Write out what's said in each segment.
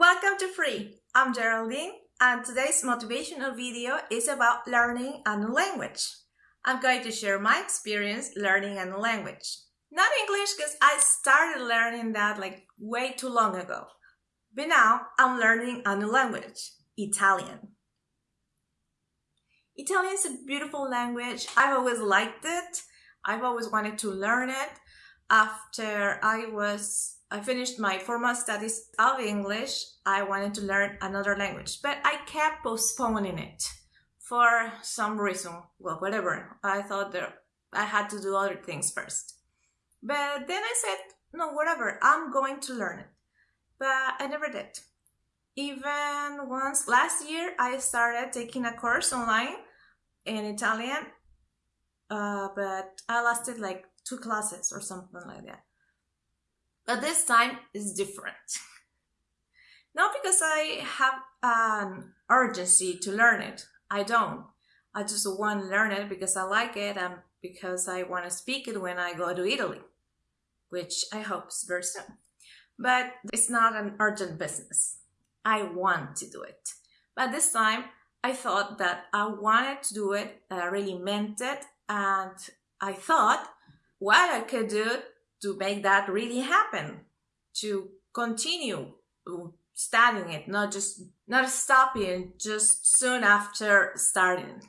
Welcome to Free. I'm Geraldine and today's motivational video is about learning a new language. I'm going to share my experience learning a new language. Not English because I started learning that like way too long ago. But now I'm learning a new language, Italian. Italian is a beautiful language. I've always liked it. I've always wanted to learn it. After I was I finished my formal studies of English, I wanted to learn another language, but I kept postponing it for some reason. Well, whatever. I thought that I had to do other things first. But then I said, no, whatever, I'm going to learn it. But I never did. Even once last year, I started taking a course online in Italian, uh, but I lasted like two classes or something like that. But this time is different. Not because I have an urgency to learn it. I don't. I just want to learn it because I like it and because I want to speak it when I go to Italy, which I hope is very soon. But it's not an urgent business. I want to do it. But this time I thought that I wanted to do it, I really meant it, and I thought what I could do to make that really happen, to continue studying it, not just not stopping just soon after starting.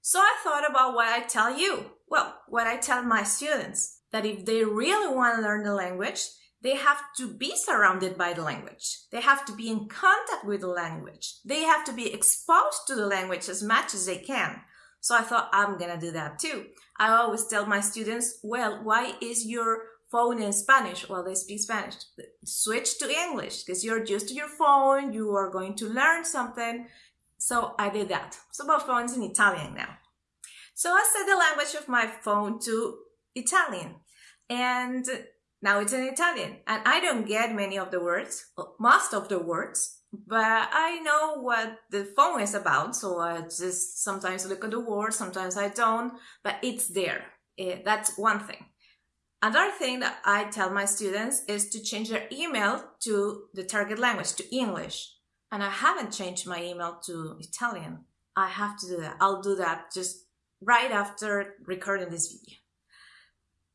So I thought about what I tell you. Well, what I tell my students, that if they really want to learn the language, they have to be surrounded by the language. They have to be in contact with the language. They have to be exposed to the language as much as they can. So I thought I'm gonna do that too. I always tell my students, well, why is your phone in Spanish? Well, they speak Spanish. Switch to English because you're used to your phone. You are going to learn something. So I did that. So my phone's in Italian now. So I set the language of my phone to Italian. And now it's in Italian and I don't get many of the words, most of the words, but I know what the phone is about. So I just sometimes look at the words, sometimes I don't, but it's there. Eh, that's one thing. Another thing that I tell my students is to change their email to the target language, to English. And I haven't changed my email to Italian. I have to do that. I'll do that just right after recording this video.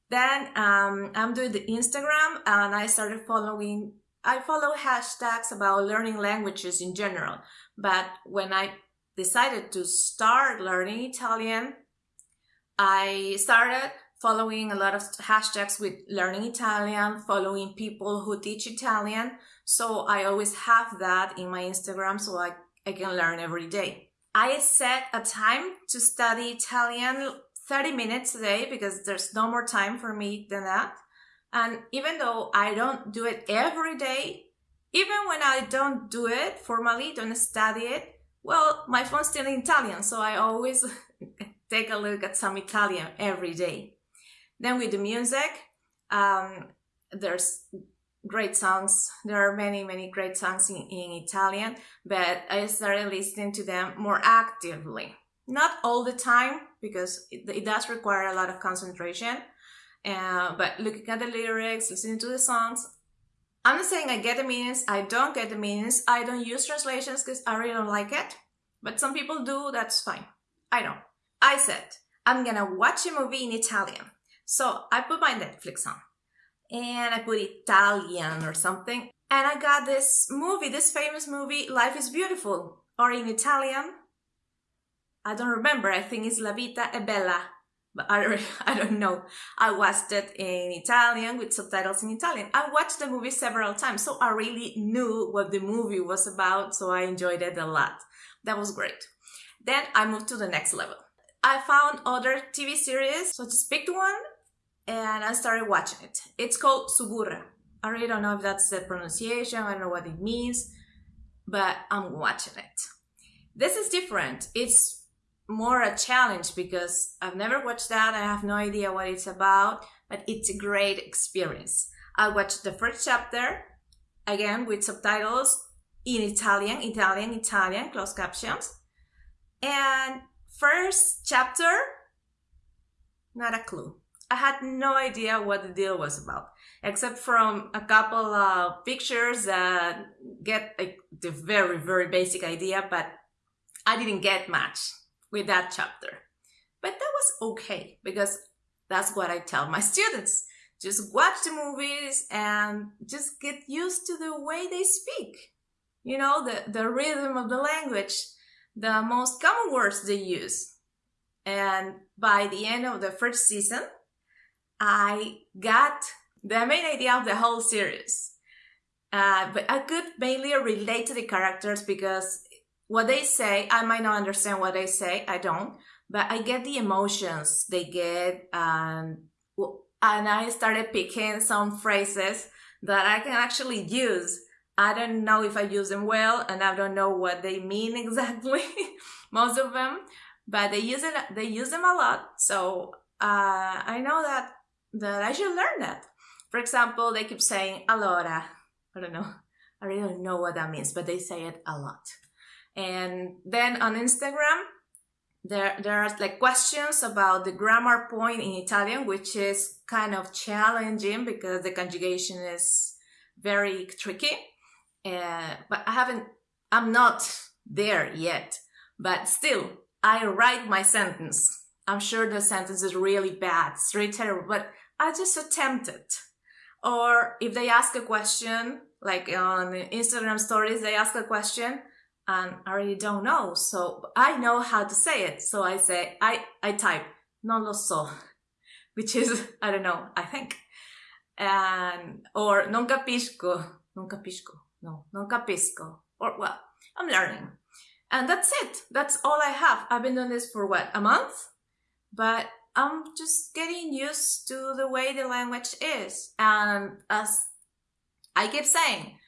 Then um, I'm doing the Instagram and I started following, I follow hashtags about learning languages in general. But when I decided to start learning Italian, I started following a lot of hashtags with learning Italian, following people who teach Italian. So I always have that in my Instagram so I, I can learn every day. I set a time to study Italian 30 minutes a day because there's no more time for me than that. And even though I don't do it every day, even when I don't do it formally, don't study it, well, my phone's still in Italian, so I always take a look at some Italian every day. Then with the music, um, there's great songs. There are many, many great songs in, in Italian, but I started listening to them more actively. Not all the time, because it, it does require a lot of concentration, uh, but looking at the lyrics, listening to the songs, I'm not saying I get the meanings, I don't get the meanings, I don't use translations because I really don't like it, but some people do, that's fine. I don't. I said, I'm gonna watch a movie in Italian. So I put my Netflix on and I put Italian or something. And I got this movie, this famous movie, Life is Beautiful, or in Italian, I don't remember. I think it's La Vita è Bella, but I, I don't know. I watched it in Italian with subtitles in Italian. I watched the movie several times, so I really knew what the movie was about, so I enjoyed it a lot. That was great. Then I moved to the next level. I found other TV series, so I just picked one and I started watching it. It's called Suburra. I really don't know if that's the pronunciation, I don't know what it means, but I'm watching it. This is different. It's more a challenge because I've never watched that. I have no idea what it's about, but it's a great experience. I watched the first chapter again with subtitles in Italian, Italian, Italian, closed captions. And first chapter, not a clue. I had no idea what the deal was about. except from a couple of pictures that get like, the very, very basic idea, but I didn't get much with that chapter. But that was okay because that's what I tell my students. Just watch the movies and just get used to the way they speak. You know, the, the rhythm of the language, the most common words they use. And by the end of the first season, I got the main idea of the whole series. Uh, but I could mainly relate to the characters because what they say, I might not understand what they say, I don't, but I get the emotions they get, and and I started picking some phrases that I can actually use. I don't know if I use them well, and I don't know what they mean exactly, most of them, but they use it. They use them a lot, so uh, I know that that I should learn that. For example, they keep saying "allora." I don't know. I really don't know what that means, but they say it a lot. And then on Instagram, there there are like questions about the grammar point in Italian, which is kind of challenging because the conjugation is very tricky. Uh, but I haven't, I'm not there yet. But still, I write my sentence. I'm sure the sentence is really bad, it's really terrible, but I just attempt it. Or if they ask a question, like on Instagram stories, they ask a question, and I really don't know. So I know how to say it. So I say, I, I type, non lo so, which is, I don't know, I think. And, or non capisco, non capisco, no, non capisco. Or, well, I'm learning. And that's it. That's all I have. I've been doing this for what, a month? But I'm just getting used to the way the language is. And as I keep saying,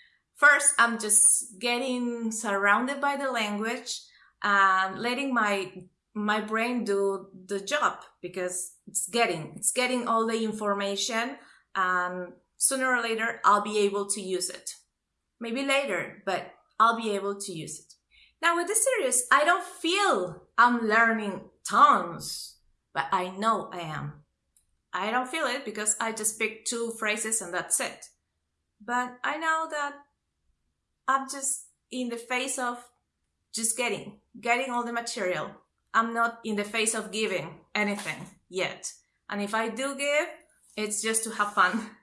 first i'm just getting surrounded by the language and letting my my brain do the job because it's getting it's getting all the information and sooner or later i'll be able to use it. Maybe later but i'll be able to use it. Now with this series i don't feel i'm learning tons but i know i am i don't feel it because i just pick two phrases and that's it but i know that I'm just in the face of just getting, getting all the material. I'm not in the face of giving anything yet. And if I do give, it's just to have fun.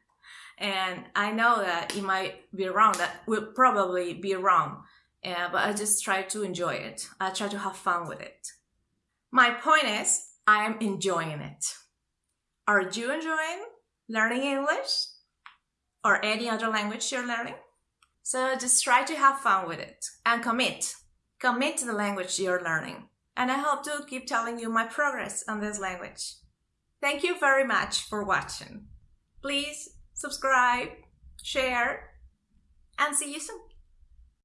And I know that it might be wrong, that will probably be wrong. Uh, but I just try to enjoy it. I try to have fun with it. My point is, I am enjoying it. Are you enjoying learning English? Or any other language you're learning? So just try to have fun with it and commit. Commit to the language you're learning. And I hope to keep telling you my progress on this language. Thank you very much for watching. Please subscribe, share, and see you soon.